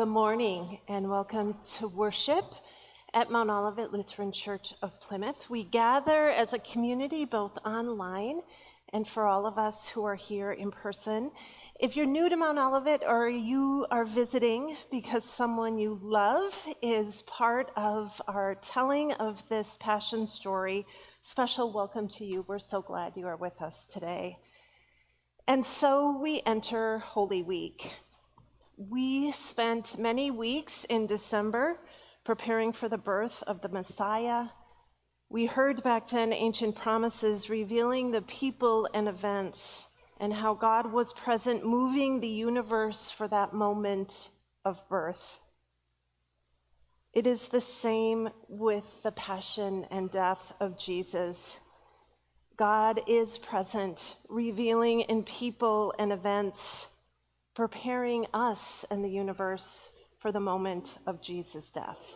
Good morning and welcome to worship at Mount Olivet Lutheran Church of Plymouth. We gather as a community both online and for all of us who are here in person. If you're new to Mount Olivet or you are visiting because someone you love is part of our telling of this passion story, special welcome to you. We're so glad you are with us today. And so we enter Holy Week. We spent many weeks in December preparing for the birth of the Messiah. We heard back then ancient promises revealing the people and events and how God was present, moving the universe for that moment of birth. It is the same with the passion and death of Jesus. God is present, revealing in people and events preparing us and the universe for the moment of Jesus' death.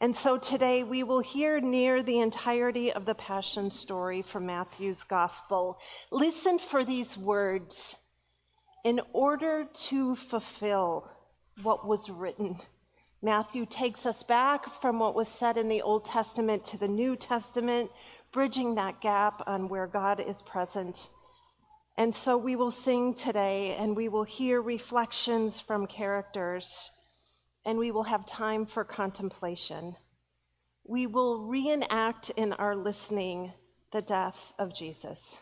And so today we will hear near the entirety of the Passion story from Matthew's Gospel. Listen for these words in order to fulfill what was written. Matthew takes us back from what was said in the Old Testament to the New Testament, bridging that gap on where God is present and so we will sing today and we will hear reflections from characters and we will have time for contemplation. We will reenact in our listening the death of Jesus.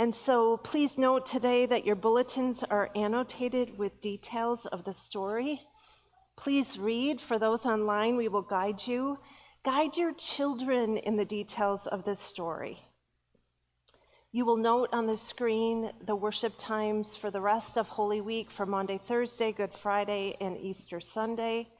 And so please note today that your bulletins are annotated with details of the story. Please read. For those online, we will guide you. Guide your children in the details of this story. You will note on the screen the worship times for the rest of Holy Week for Monday, Thursday, Good Friday, and Easter Sunday.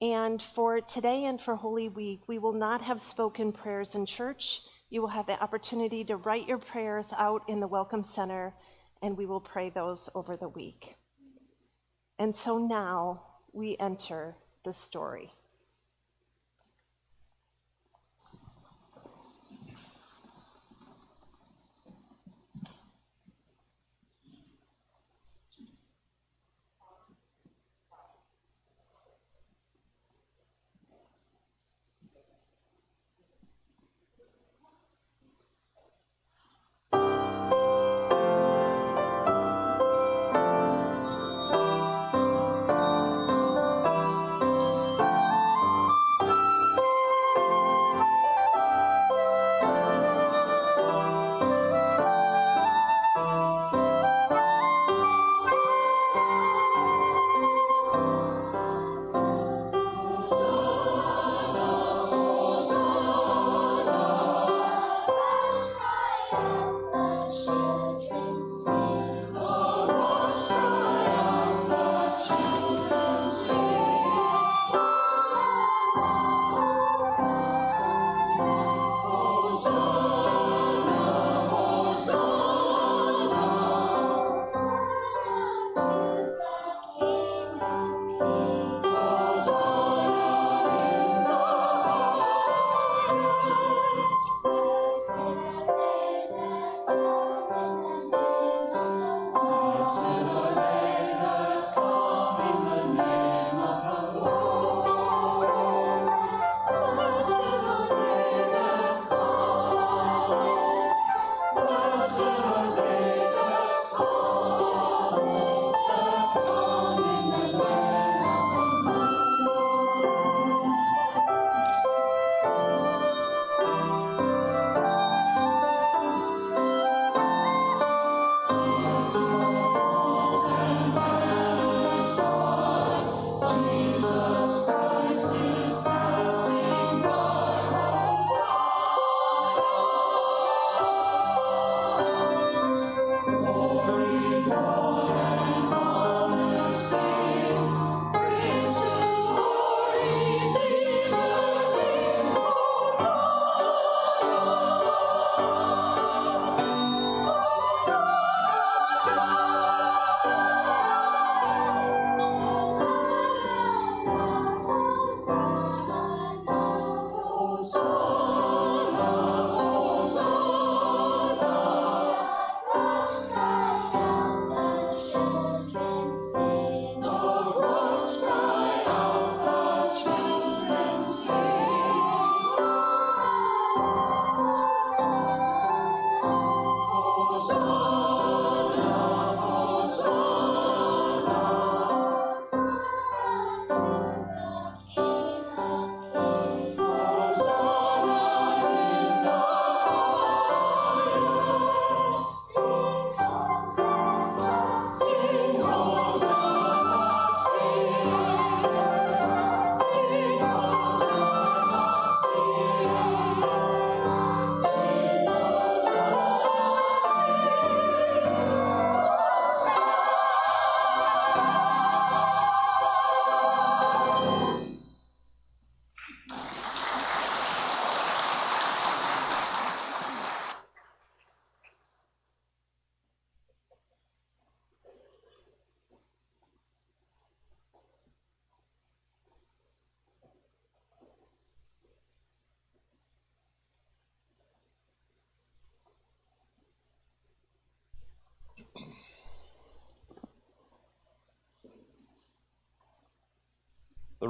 And for today and for Holy Week, we will not have spoken prayers in church. You will have the opportunity to write your prayers out in the Welcome Center, and we will pray those over the week. And so now we enter the story.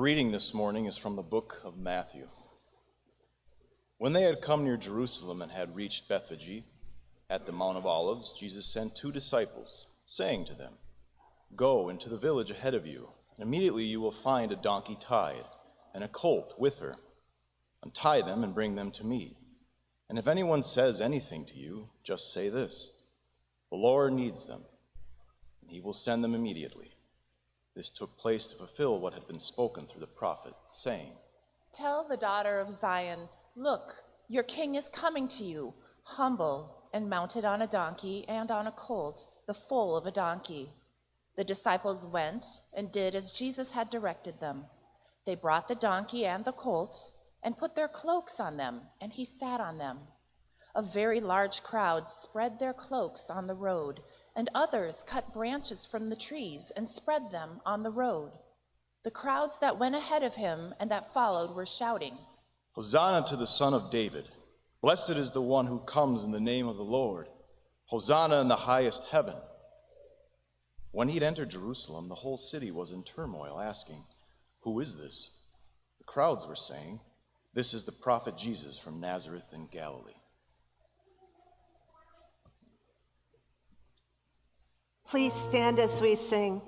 Reading this morning is from the book of Matthew. When they had come near Jerusalem and had reached Bethphage at the Mount of Olives, Jesus sent two disciples, saying to them, Go into the village ahead of you, and immediately you will find a donkey tied and a colt with her. Untie them and bring them to me. And if anyone says anything to you, just say this The Lord needs them, and he will send them immediately. This took place to fulfill what had been spoken through the prophet, saying, Tell the daughter of Zion, Look, your king is coming to you, humble and mounted on a donkey and on a colt, the foal of a donkey. The disciples went and did as Jesus had directed them. They brought the donkey and the colt and put their cloaks on them, and he sat on them. A very large crowd spread their cloaks on the road and others cut branches from the trees and spread them on the road. The crowds that went ahead of him and that followed were shouting, Hosanna to the Son of David! Blessed is the one who comes in the name of the Lord! Hosanna in the highest heaven! When he had entered Jerusalem, the whole city was in turmoil, asking, Who is this? The crowds were saying, This is the prophet Jesus from Nazareth in Galilee. Please stand as we sing.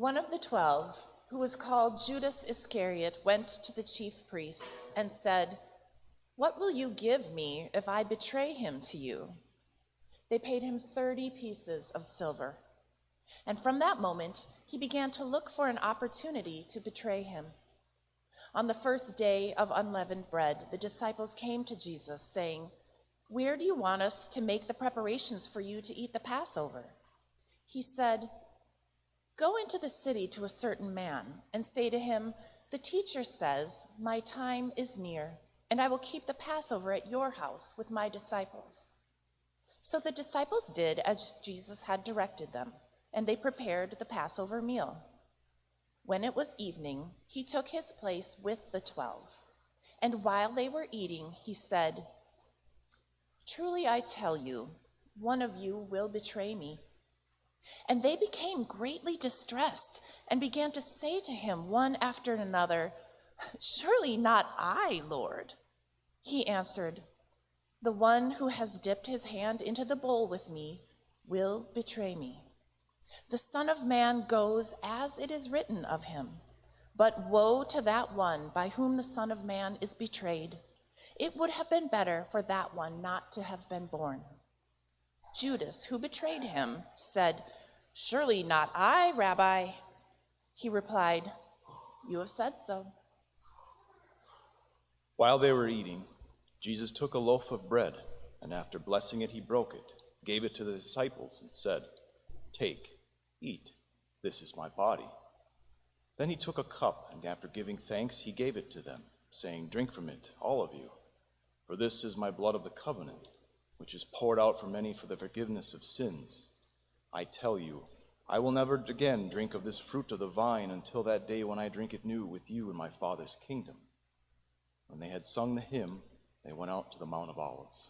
One of the twelve, who was called Judas Iscariot, went to the chief priests and said, What will you give me if I betray him to you? They paid him 30 pieces of silver. And from that moment, he began to look for an opportunity to betray him. On the first day of unleavened bread, the disciples came to Jesus, saying, Where do you want us to make the preparations for you to eat the Passover? He said, Go into the city to a certain man and say to him, The teacher says, My time is near, and I will keep the Passover at your house with my disciples. So the disciples did as Jesus had directed them, and they prepared the Passover meal. When it was evening, he took his place with the twelve. And while they were eating, he said, Truly I tell you, one of you will betray me. And they became greatly distressed and began to say to him one after another, Surely not I, Lord. He answered, The one who has dipped his hand into the bowl with me will betray me. The Son of Man goes as it is written of him. But woe to that one by whom the Son of Man is betrayed. It would have been better for that one not to have been born. Judas, who betrayed him, said, Surely not I, Rabbi. He replied, You have said so. While they were eating, Jesus took a loaf of bread, and after blessing it, he broke it, gave it to the disciples, and said, Take, eat, this is my body. Then he took a cup, and after giving thanks, he gave it to them, saying, Drink from it, all of you, for this is my blood of the covenant, which is poured out for many for the forgiveness of sins. I tell you, I will never again drink of this fruit of the vine until that day when I drink it new with you in my Father's kingdom. When they had sung the hymn, they went out to the Mount of Olives.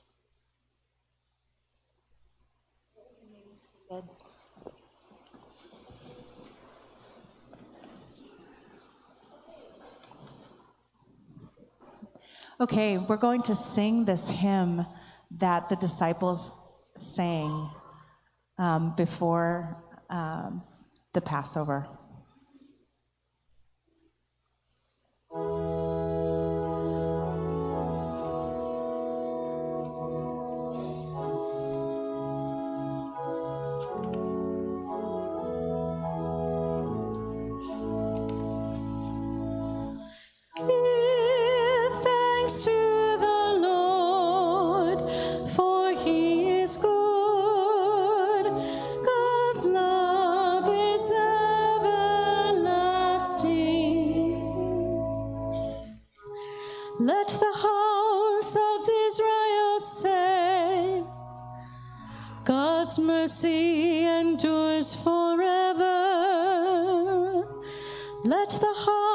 Okay, we're going to sing this hymn that the disciples sang um, before um, the Passover. Let the house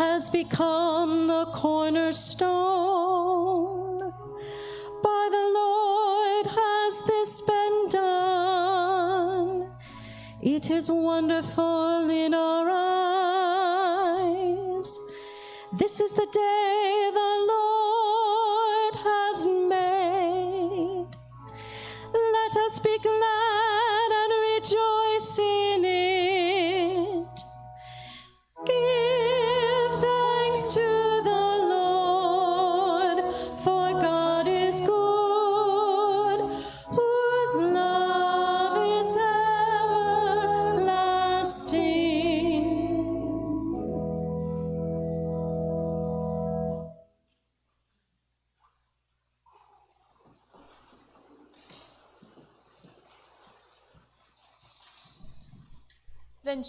has become the cornerstone. By the Lord has this been done. It is wonderful in our eyes. This is the day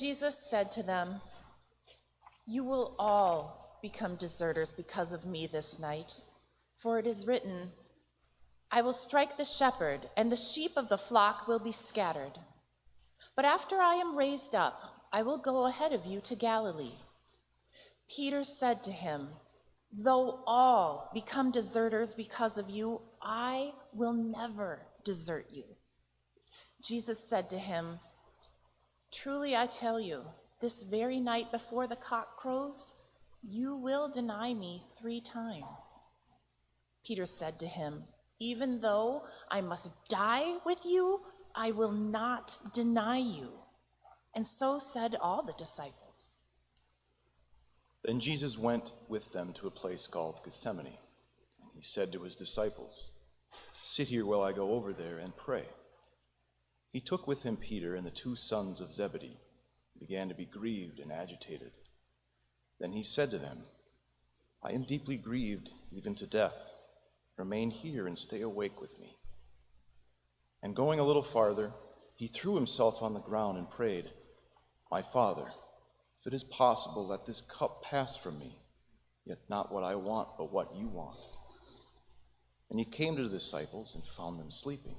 Jesus said to them, You will all become deserters because of me this night, for it is written, I will strike the shepherd, and the sheep of the flock will be scattered. But after I am raised up, I will go ahead of you to Galilee. Peter said to him, Though all become deserters because of you, I will never desert you. Jesus said to him, Truly I tell you, this very night before the cock crows, you will deny me three times. Peter said to him, Even though I must die with you, I will not deny you. And so said all the disciples. Then Jesus went with them to a place called Gethsemane. And he said to his disciples, Sit here while I go over there and pray. He took with him Peter and the two sons of Zebedee, and began to be grieved and agitated. Then he said to them, I am deeply grieved, even to death. Remain here and stay awake with me. And going a little farther, he threw himself on the ground and prayed, My Father, if it is possible, let this cup pass from me, yet not what I want, but what you want. And he came to the disciples and found them sleeping.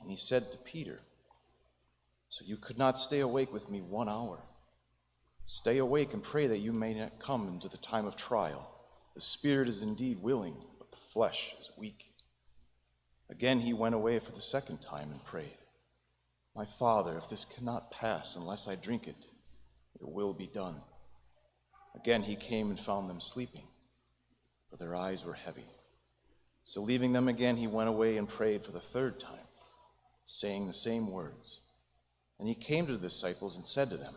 And he said to Peter, So you could not stay awake with me one hour? Stay awake and pray that you may not come into the time of trial. The spirit is indeed willing, but the flesh is weak. Again he went away for the second time and prayed, My Father, if this cannot pass unless I drink it, your will be done. Again he came and found them sleeping, for their eyes were heavy. So leaving them again, he went away and prayed for the third time, saying the same words. And he came to the disciples and said to them,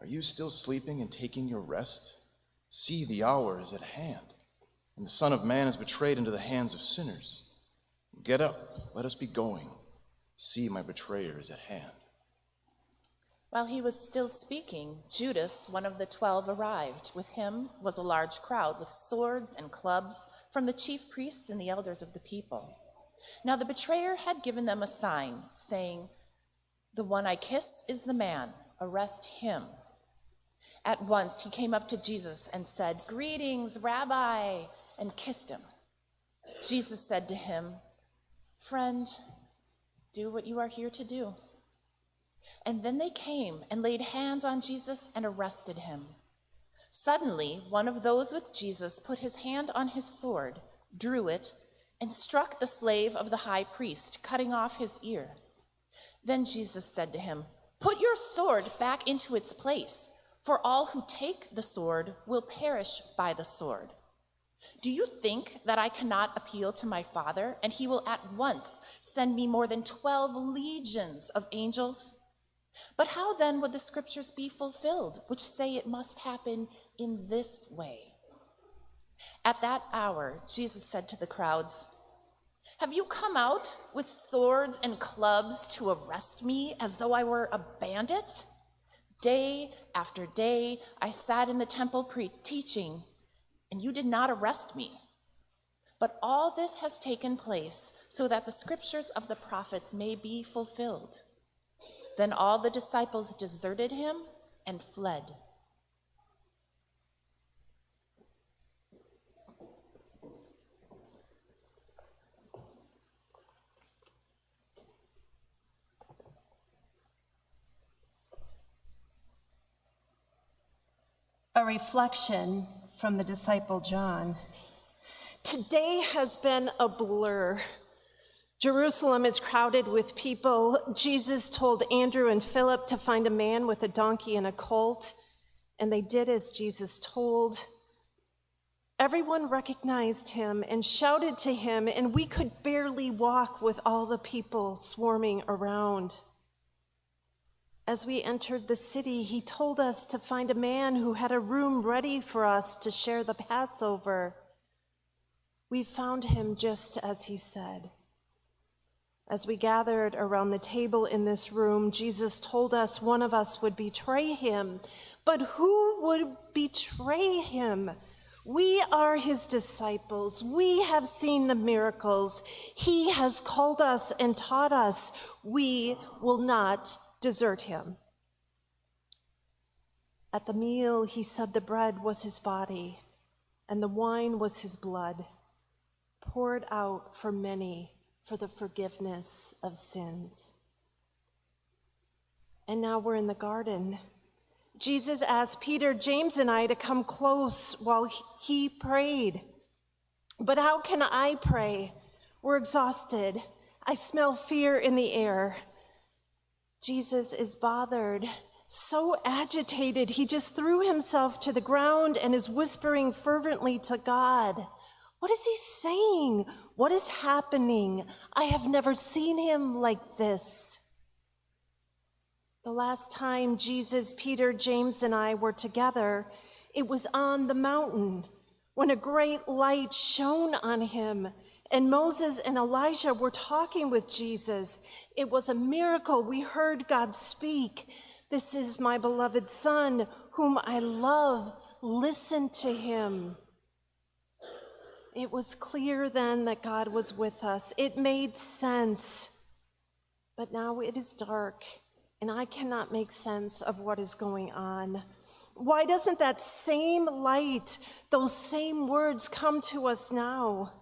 Are you still sleeping and taking your rest? See, the hour is at hand, and the Son of Man is betrayed into the hands of sinners. Get up, let us be going. See, my betrayer is at hand. While he was still speaking, Judas, one of the twelve, arrived. With him was a large crowd with swords and clubs from the chief priests and the elders of the people. Now the betrayer had given them a sign, saying, The one I kiss is the man, arrest him. At once he came up to Jesus and said, Greetings, Rabbi, and kissed him. Jesus said to him, Friend, do what you are here to do. And then they came and laid hands on Jesus and arrested him. Suddenly, one of those with Jesus put his hand on his sword, drew it, and struck the slave of the high priest, cutting off his ear. Then Jesus said to him, Put your sword back into its place, for all who take the sword will perish by the sword. Do you think that I cannot appeal to my Father, and he will at once send me more than 12 legions of angels? But how then would the scriptures be fulfilled, which say it must happen in this way? At that hour, Jesus said to the crowds, Have you come out with swords and clubs to arrest me as though I were a bandit? Day after day, I sat in the temple pre- teaching, and you did not arrest me. But all this has taken place so that the scriptures of the prophets may be fulfilled. Then all the disciples deserted him and fled. A reflection from the disciple John. Today has been a blur. Jerusalem is crowded with people. Jesus told Andrew and Philip to find a man with a donkey and a colt, and they did as Jesus told. Everyone recognized him and shouted to him, and we could barely walk with all the people swarming around. As we entered the city, he told us to find a man who had a room ready for us to share the Passover. We found him just as he said. As we gathered around the table in this room, Jesus told us one of us would betray him. But who would betray him? We are his disciples. We have seen the miracles. He has called us and taught us. We will not desert him. At the meal, he said the bread was his body and the wine was his blood, poured out for many for the forgiveness of sins. And now we're in the garden. Jesus asked Peter, James, and I to come close while he prayed. But how can I pray? We're exhausted. I smell fear in the air. Jesus is bothered, so agitated, he just threw himself to the ground and is whispering fervently to God. What is he saying? What is happening? I have never seen him like this. The last time Jesus, Peter, James, and I were together, it was on the mountain when a great light shone on him and Moses and Elijah were talking with Jesus. It was a miracle. We heard God speak. This is my beloved Son, whom I love. Listen to him. It was clear then that God was with us. It made sense. But now it is dark, and I cannot make sense of what is going on. Why doesn't that same light, those same words come to us now?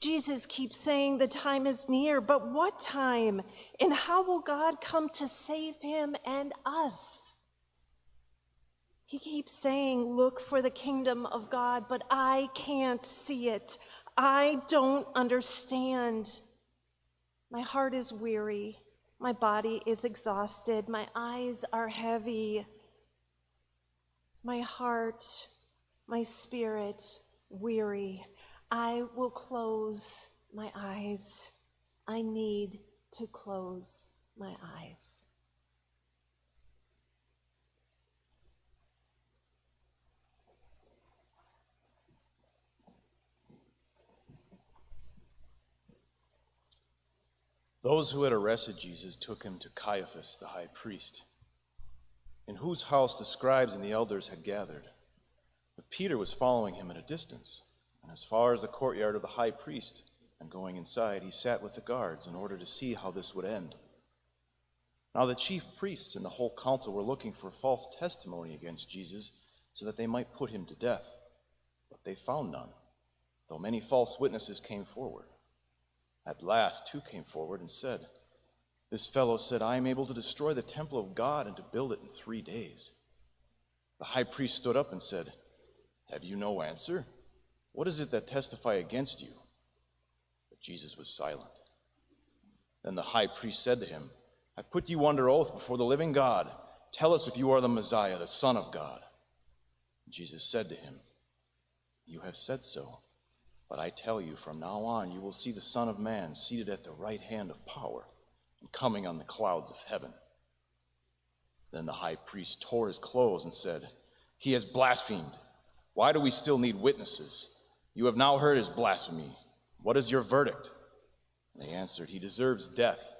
Jesus keeps saying the time is near, but what time? And how will God come to save him and us? He keeps saying, Look for the kingdom of God, but I can't see it. I don't understand. My heart is weary. My body is exhausted. My eyes are heavy. My heart, my spirit, weary. I will close my eyes. I need to close my eyes. Those who had arrested Jesus took him to Caiaphas, the high priest, in whose house the scribes and the elders had gathered. But Peter was following him at a distance, and as far as the courtyard of the high priest, and going inside, he sat with the guards in order to see how this would end. Now the chief priests and the whole council were looking for false testimony against Jesus so that they might put him to death. But they found none, though many false witnesses came forward. At last, two came forward and said, This fellow said, I am able to destroy the temple of God and to build it in three days. The high priest stood up and said, Have you no answer? What is it that testify against you? But Jesus was silent. Then the high priest said to him, I put you under oath before the living God. Tell us if you are the Messiah, the Son of God. Jesus said to him, You have said so. But I tell you, from now on, you will see the Son of Man seated at the right hand of power and coming on the clouds of heaven. Then the high priest tore his clothes and said, He has blasphemed. Why do we still need witnesses? You have now heard his blasphemy. What is your verdict? And they answered, He deserves death.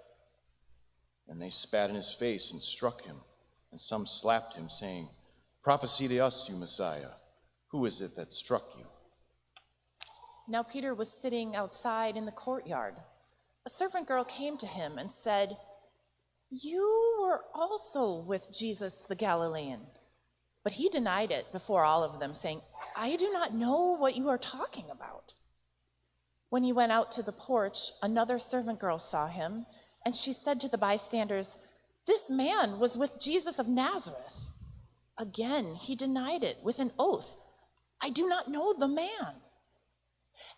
And they spat in his face and struck him, and some slapped him, saying, Prophesy to us, you Messiah. Who is it that struck you? Now Peter was sitting outside in the courtyard. A servant girl came to him and said, You were also with Jesus the Galilean. But he denied it before all of them, saying, I do not know what you are talking about. When he went out to the porch, another servant girl saw him, and she said to the bystanders, This man was with Jesus of Nazareth. Again, he denied it with an oath, I do not know the man.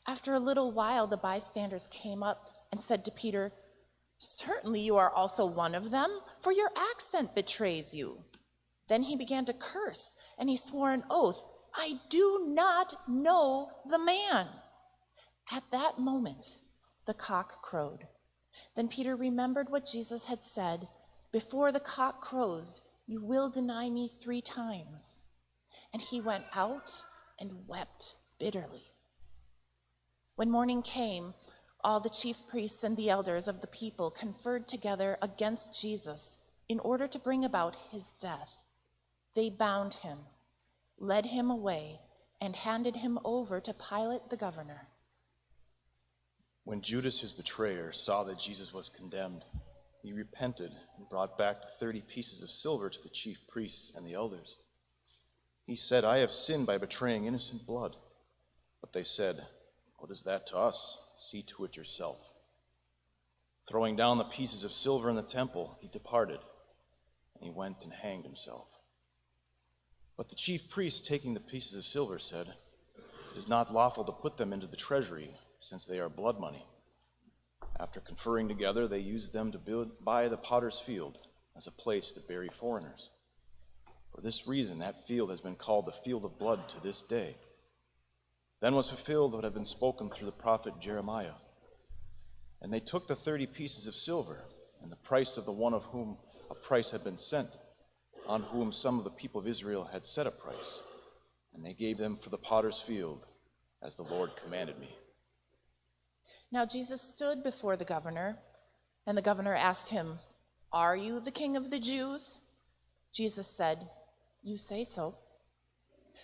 After a little while, the bystanders came up and said to Peter, Certainly you are also one of them, for your accent betrays you. Then he began to curse, and he swore an oath, I do not know the man. At that moment, the cock crowed. Then Peter remembered what Jesus had said Before the cock crows, you will deny me three times. And he went out and wept bitterly. When morning came, all the chief priests and the elders of the people conferred together against Jesus in order to bring about his death. They bound him, led him away, and handed him over to Pilate the governor. When Judas, his betrayer, saw that Jesus was condemned, he repented and brought back the thirty pieces of silver to the chief priests and the elders. He said, I have sinned by betraying innocent blood. But they said, What is that to us? See to it yourself. Throwing down the pieces of silver in the temple, he departed, and he went and hanged himself. But the chief priests, taking the pieces of silver, said, It is not lawful to put them into the treasury, since they are blood money. After conferring together, they used them to build, buy the potter's field as a place to bury foreigners. For this reason, that field has been called the field of blood to this day. Then was fulfilled what had been spoken through the prophet Jeremiah. And they took the thirty pieces of silver, and the price of the one of whom a price had been sent, on whom some of the people of Israel had set a price, and they gave them for the potter's field, as the Lord commanded me. Now Jesus stood before the governor, and the governor asked him, Are you the king of the Jews? Jesus said, You say so.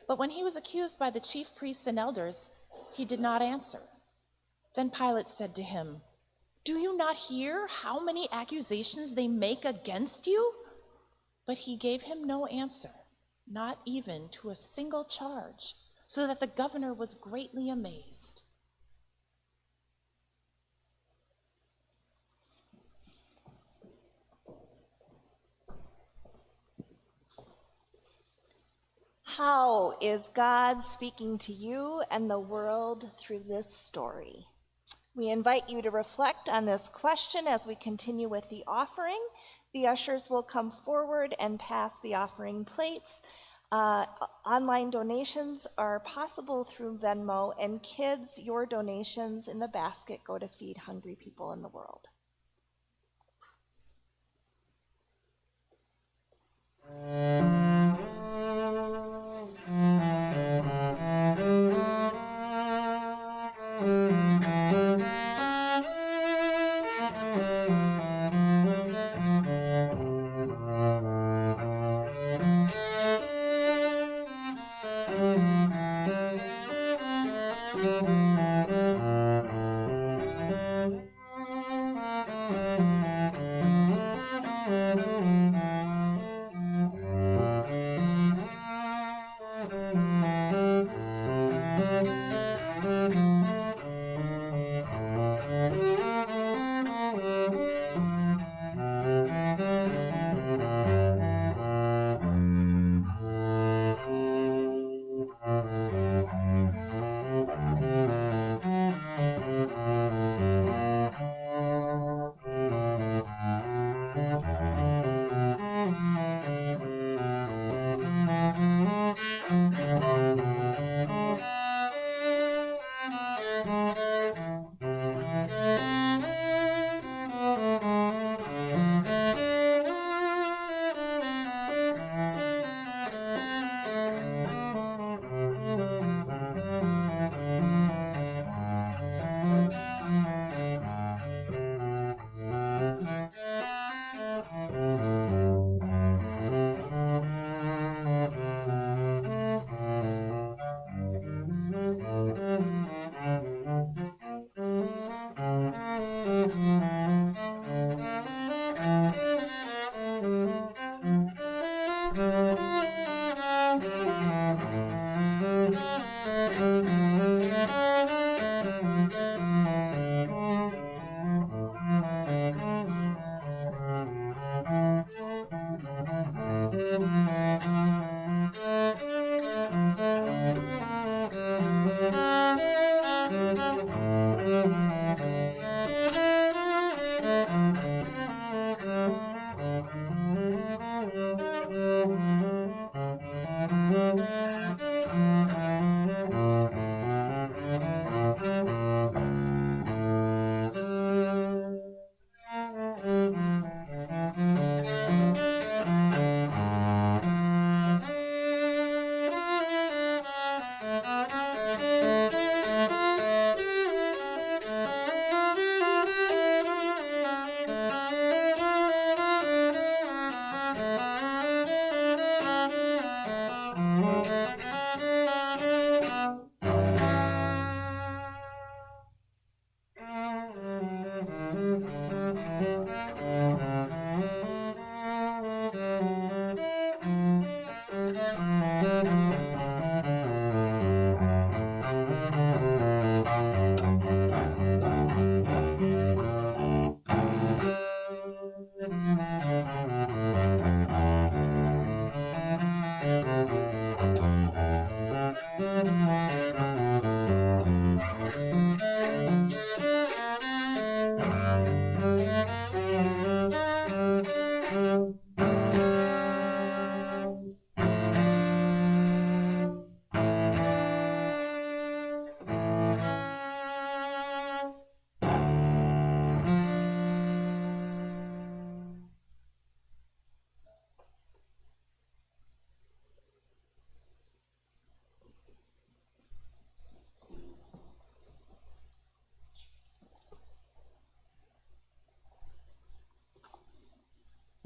But when he was accused by the chief priests and elders, he did not answer. Then Pilate said to him, Do you not hear how many accusations they make against you? But he gave him no answer, not even to a single charge, so that the governor was greatly amazed. how is God speaking to you and the world through this story? We invite you to reflect on this question as we continue with the offering. The ushers will come forward and pass the offering plates. Uh, online donations are possible through Venmo, and kids, your donations in the basket go to feed hungry people in the world. Mm -hmm.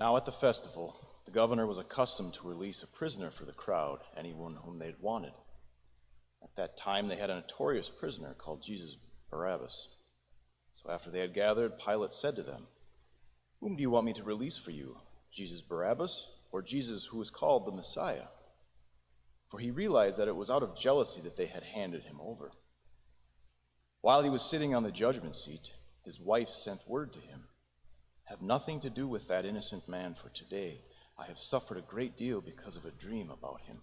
Now at the festival, the governor was accustomed to release a prisoner for the crowd, anyone whom they wanted. At that time, they had a notorious prisoner called Jesus Barabbas. So after they had gathered, Pilate said to them, Whom do you want me to release for you, Jesus Barabbas or Jesus who is called the Messiah? For he realized that it was out of jealousy that they had handed him over. While he was sitting on the judgment seat, his wife sent word to him Have nothing to do with that innocent man, for today I have suffered a great deal because of a dream about him.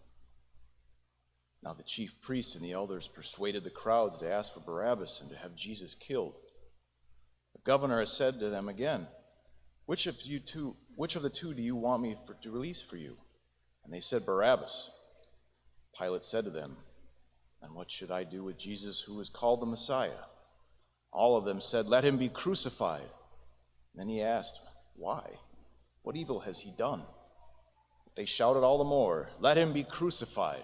Now the chief priests and the elders persuaded the crowds to ask for Barabbas and to have Jesus killed. The governor said to them again, Which of you two, which of the two do you want me for, to release for you? And they said, Barabbas. Pilate said to them, And what should I do with Jesus who is called the Messiah? All of them said, Let him be crucified. Then he asked, Why? What evil has he done? They shouted all the more, Let him be crucified.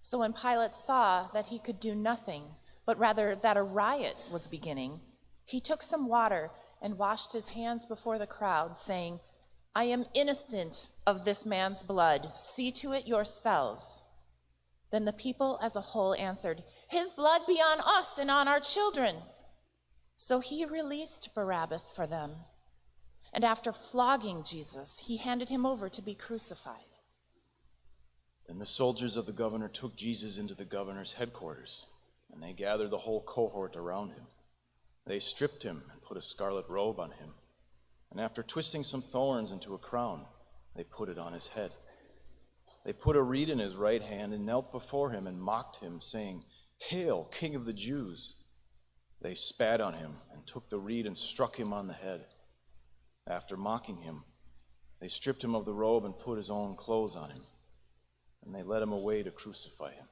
So when Pilate saw that he could do nothing, but rather that a riot was beginning, he took some water and washed his hands before the crowd, saying, I am innocent of this man's blood. See to it yourselves. Then the people as a whole answered, His blood be on us and on our children. So he released Barabbas for them. And after flogging Jesus, he handed him over to be crucified. Then the soldiers of the governor took Jesus into the governor's headquarters, and they gathered the whole cohort around him. They stripped him and put a scarlet robe on him, and after twisting some thorns into a crown, they put it on his head. They put a reed in his right hand and knelt before him and mocked him, saying, Hail, King of the Jews! They spat on him and took the reed and struck him on the head. After mocking him, they stripped him of the robe and put his own clothes on him and they led him away to crucify him.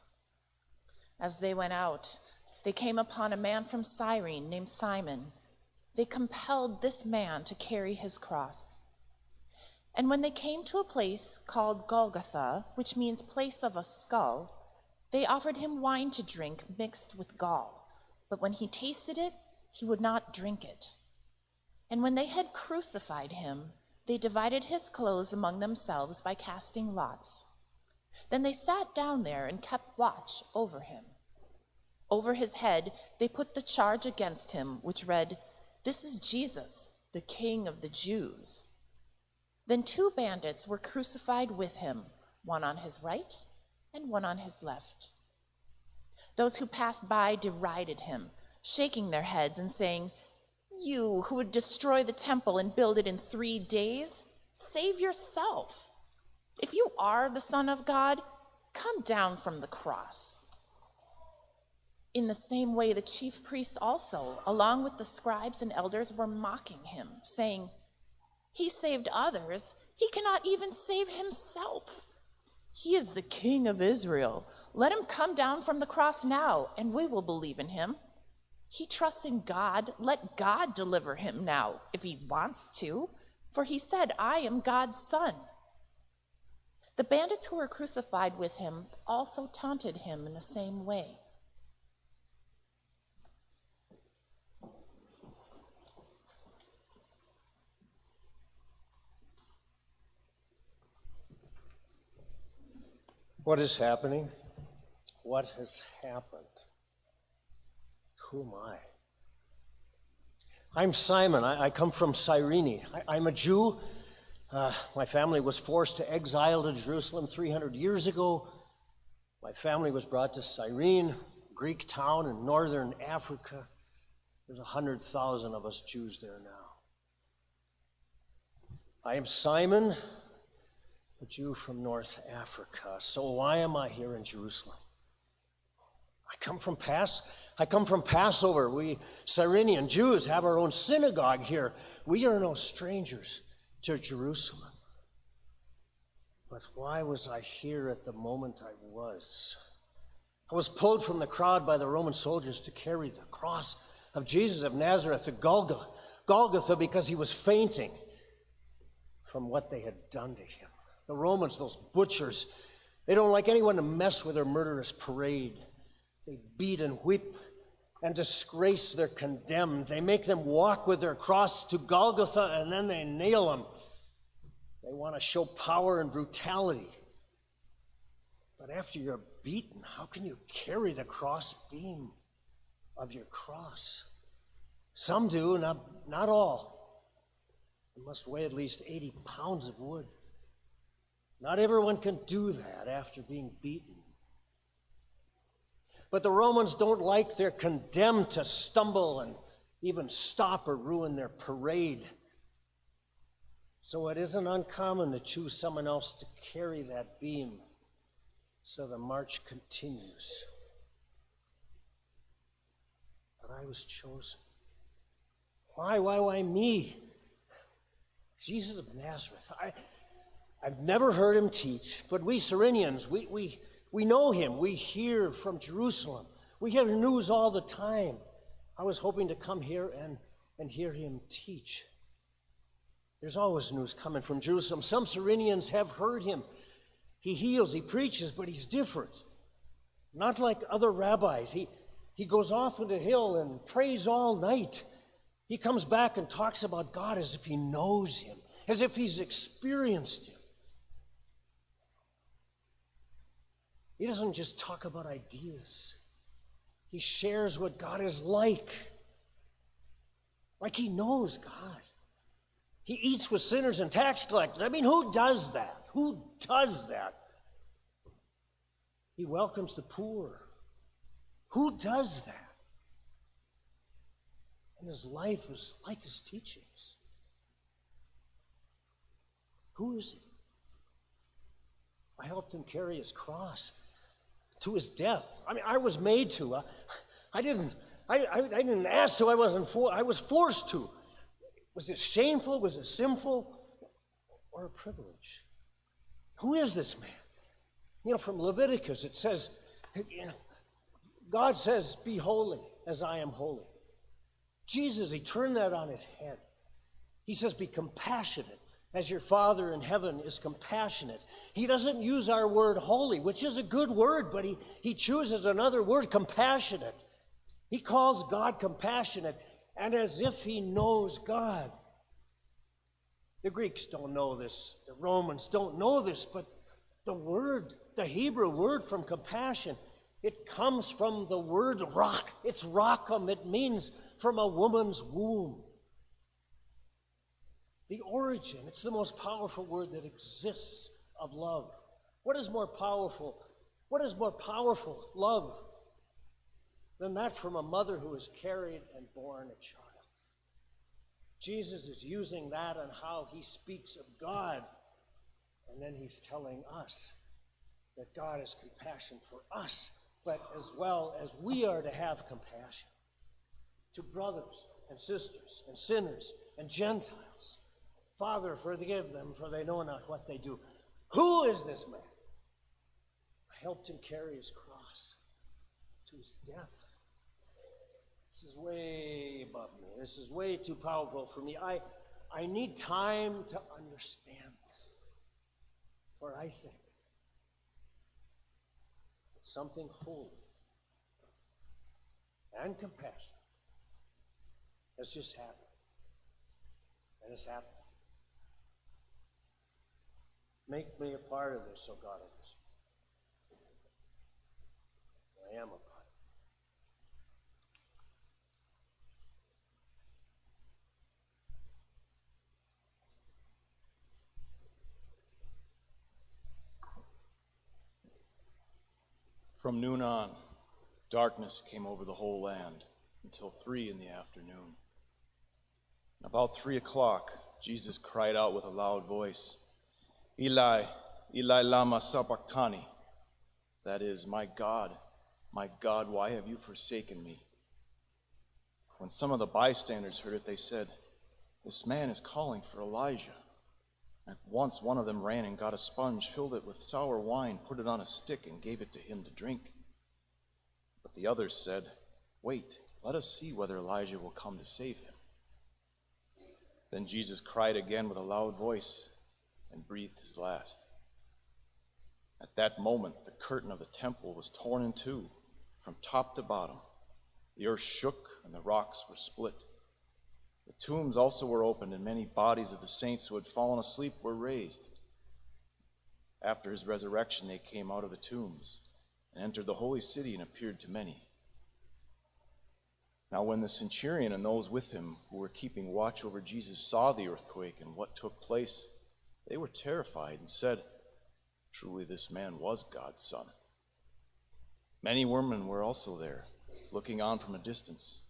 As they went out, they came upon a man from Cyrene named Simon. They compelled this man to carry his cross. And when they came to a place called Golgotha, which means place of a skull, they offered him wine to drink mixed with gall. But when he tasted it, he would not drink it. And when they had crucified him, they divided his clothes among themselves by casting lots. Then they sat down there and kept watch over him. Over his head, they put the charge against him, which read, This is Jesus, the King of the Jews. Then two bandits were crucified with him, one on his right and one on his left. Those who passed by derided him, shaking their heads and saying, You who would destroy the temple and build it in three days, save yourself. If you are the Son of God, come down from the cross. In the same way, the chief priests also, along with the scribes and elders, were mocking him, saying, He saved others, he cannot even save himself. He is the King of Israel. Let him come down from the cross now, and we will believe in him. He trusts in God. Let God deliver him now, if he wants to, for he said, I am God's son. The bandits who were crucified with him also taunted him in the same way. What is happening? What has happened? Who am I? I'm Simon. I, I come from Cyrene. I, am a Jew. Uh, my family was forced to exile to Jerusalem 300 years ago. My family was brought to Cyrene, Greek town in northern Africa. There's 100,000 of us Jews there now. I am Simon, a Jew from North Africa. So why am I here in Jerusalem? I come from Pass. I come from Passover. We Cyrenian Jews have our own synagogue here. We are no strangers to Jerusalem. But why was I here at the moment I was? I was pulled from the crowd by the Roman soldiers to carry the cross of Jesus of Nazareth to Golgotha, Golgotha because he was fainting from what they had done to him. The Romans, those butchers, they don't like anyone to mess with their murderous parade. They beat and whip and disgrace their condemned. They make them walk with their cross to Golgotha and then they nail them They want to show power and brutality. But after you're beaten, how can you carry the cross beam of your cross? Some do, not, not all. It must weigh at least 80 pounds of wood. Not everyone can do that after being beaten. But the Romans don't like they're condemned to stumble and even stop or ruin their parade. So it isn't uncommon to choose someone else to carry that beam so the march continues. But I was chosen. Why, why, why me? Jesus of Nazareth. I, I've never heard him teach, but we Cyrenians, we, we, we know him. We hear from Jerusalem. We hear news all the time. I was hoping to come here and, and hear him teach. There's always news coming from Jerusalem. Some Cyrenians have heard him. He heals, he preaches, but he's different. Not like other rabbis. He, he goes off on the hill and prays all night. He comes back and talks about God as if he knows him, as if he's experienced him. He doesn't just talk about ideas, he shares what God is like. Like he knows God. He eats with sinners and tax collectors. I mean, who does that? Who does that? He welcomes the poor. Who does that? And his life is like his teachings. Who is he? I helped him carry his cross to his death. I mean, I was made to. I, I didn't. I, I, I, didn't ask to. I wasn't. For, I was forced to. Was it shameful? Was it sinful? Or a privilege? Who is this man? You know, from Leviticus, it says, you know, God says, Be holy as I am holy. Jesus, he turned that on his head. He says, Be compassionate as your Father in heaven is compassionate. He doesn't use our word holy, which is a good word, but he, he chooses another word, compassionate. He calls God compassionate and as if he knows God. The Greeks don't know this, the Romans don't know this, but the word, the Hebrew word from compassion, it comes from the word rock. It's racham. It means from a woman's womb. The origin, it's the most powerful word that exists of love. What is more powerful? What is more powerful love than that from a mother who has carried and borne a child? Jesus is using that and how he speaks of God, and then he's telling us that God has compassion for us, but as well as we are to have compassion to brothers and sisters and sinners and Gentiles. Father, forgive them, for they know not what they do. Who is this man? I helped him carry his cross to his death. This is way above me. This is way too powerful for me. I, I need time to understand this. For I think that something holy and compassionate has just happened. And it's happened. Make me a part of this, oh God of this. I am a part. From noon on, darkness came over the whole land until three in the afternoon. About three o'clock, Jesus cried out with a loud voice, Eli, Eli lama sabachthani. That is, my God, my God, why have you forsaken me? When some of the bystanders heard it, they said, This man is calling for Elijah. At once one of them ran and got a sponge, filled it with sour wine, put it on a stick, and gave it to him to drink. But the others said, Wait, let us see whether Elijah will come to save him. Then Jesus cried again with a loud voice and breathed his last. At that moment, the curtain of the temple was torn in two from top to bottom. The earth shook and the rocks were split. The tombs also were opened, and many bodies of the saints who had fallen asleep were raised. After his resurrection, they came out of the tombs and entered the holy city and appeared to many. Now, when the centurion and those with him who were keeping watch over Jesus saw the earthquake and what took place, they were terrified and said, Truly, this man was God's son. Many women were also there, looking on from a distance,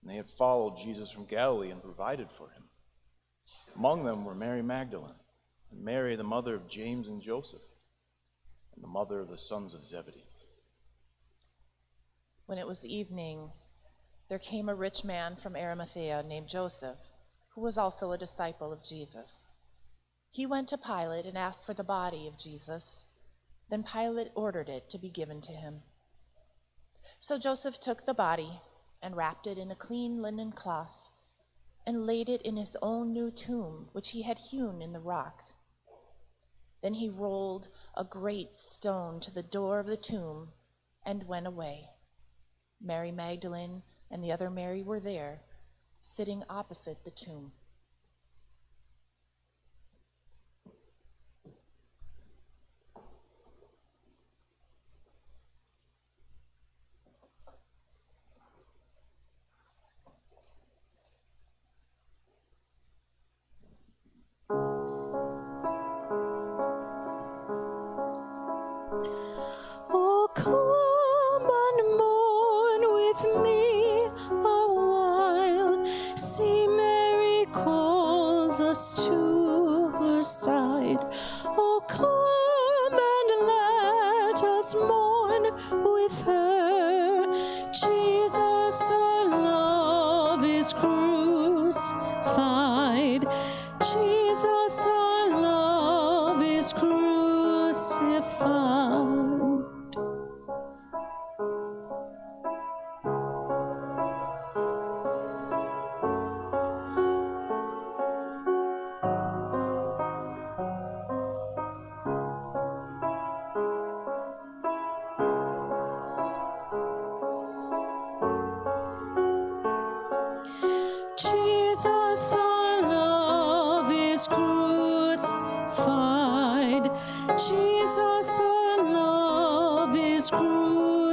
and they had followed Jesus from Galilee and provided for him. Among them were Mary Magdalene, and Mary, the mother of James and Joseph, and the mother of the sons of Zebedee. When it was evening, there came a rich man from Arimathea named Joseph, who was also a disciple of Jesus. He went to Pilate and asked for the body of Jesus. Then Pilate ordered it to be given to him. So Joseph took the body and wrapped it in a clean linen cloth and laid it in his own new tomb, which he had hewn in the rock. Then he rolled a great stone to the door of the tomb and went away. Mary Magdalene and the other Mary were there, sitting opposite the tomb.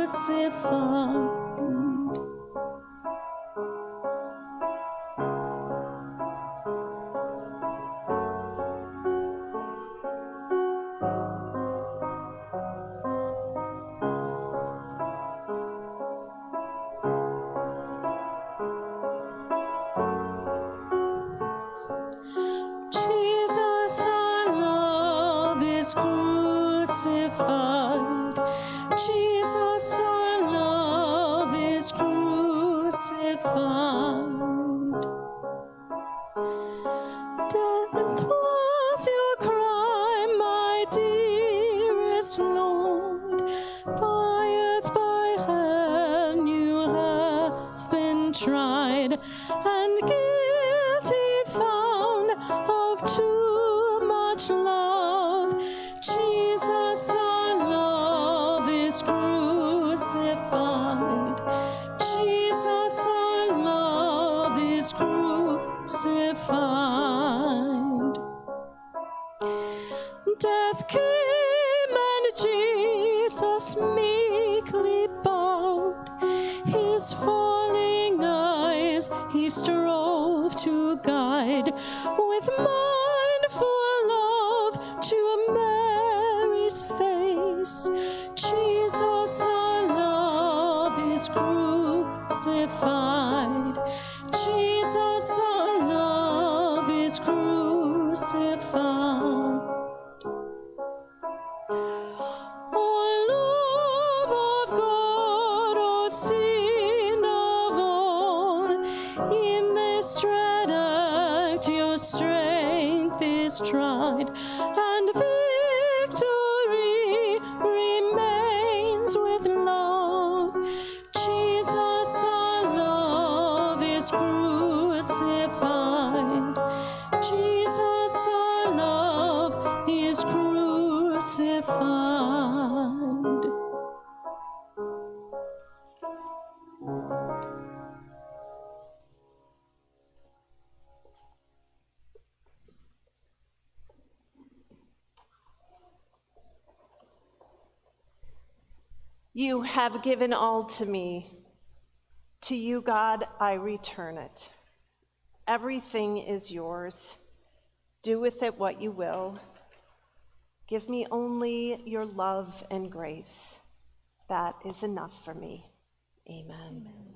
Crucified. Strength is tried, You have given all to me. To you, God, I return it. Everything is yours. Do with it what you will. Give me only your love and grace. That is enough for me. Amen.